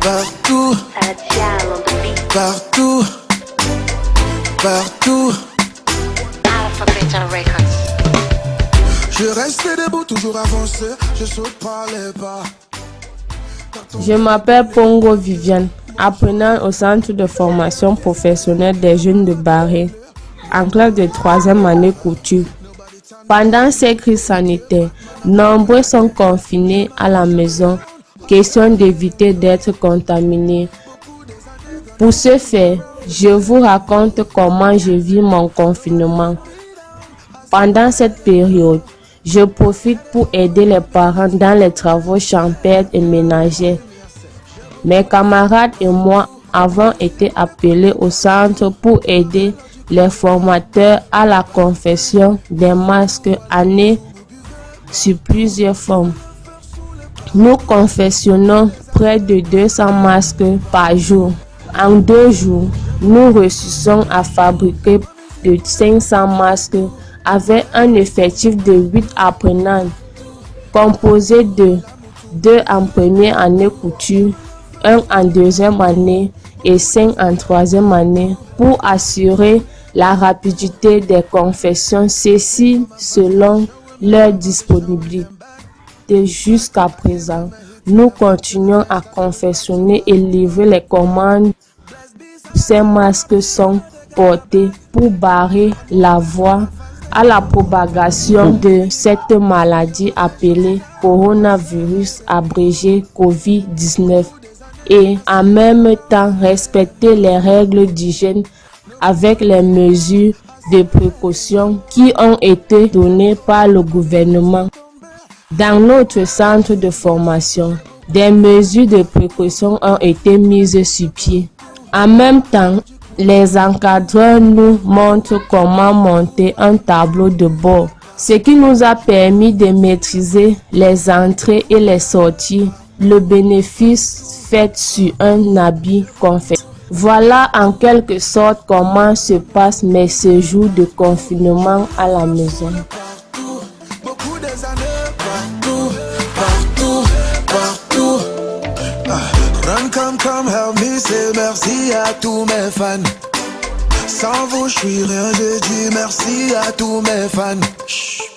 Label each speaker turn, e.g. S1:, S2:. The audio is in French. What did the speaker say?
S1: Partout, partout, partout. Je reste debout, toujours avancé, je les.
S2: Je m'appelle Pongo Viviane, apprenant au centre de formation professionnelle des jeunes de Barré, en classe de troisième année couture. Pendant ces crises sanitaires, nombreux sont confinés à la maison, question d'éviter d'être contaminés. Pour ce faire, je vous raconte comment je vis mon confinement. Pendant cette période, je profite pour aider les parents dans les travaux champêtres et ménagers. Mes camarades et moi avons été appelés au centre pour aider les formateurs à la confession des masques annés sur plusieurs formes. Nous confessionnons près de 200 masques par jour. En deux jours, nous réussissons à fabriquer de 500 masques avec un effectif de 8 apprenants, composé de 2 en première année couture, 1 en deuxième année et 5 en troisième année pour assurer la rapidité des confessions, ceci selon leur disponibilité. Jusqu'à présent, nous continuons à confessionner et livrer les commandes. Ces masques sont portés pour barrer la voie à la propagation de cette maladie appelée coronavirus abrégé COVID-19 et en même temps respecter les règles d'hygiène avec les mesures de précaution qui ont été données par le gouvernement. Dans notre centre de formation, des mesures de précaution ont été mises sur pied. En même temps, les encadreurs nous montrent comment monter un tableau de bord, ce qui nous a permis de maîtriser les entrées et les sorties, le bénéfice fait sur un habit confet. Voilà en quelque sorte comment se passent mes séjours de confinement à la maison.
S1: Say merci à tous mes fans. Sans vous, je suis rien, je dis merci à tous mes fans.